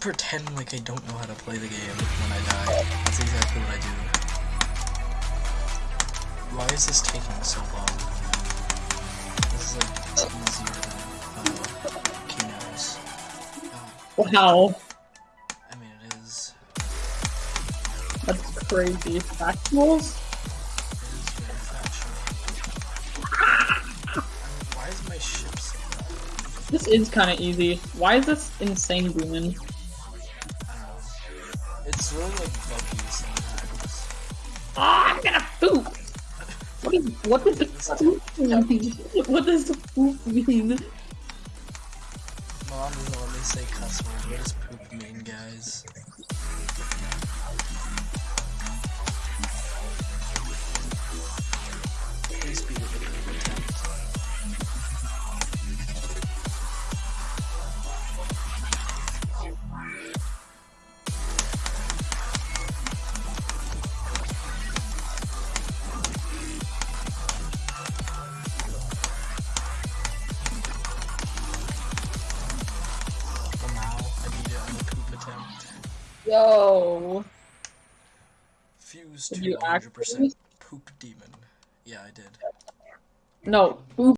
pretend like I don't know how to play the game when I die. That's exactly what I do. Why is this taking so long? This is like easier than uh, Kino's. Uh, Wow, I mean, it is. that's crazy. Factuals? It is very factual. I mean, why is my ship so? This is kind of easy. Why is this insane booming? It's really like buggy sometimes. Ah, I'm gonna poop. What is what does poop mean? What does poop mean? Mom doesn't let me say cuss words. What does poop mean, guys? Yo, Fuse to you 100% actually? poop demon. Yeah, I did. no, poop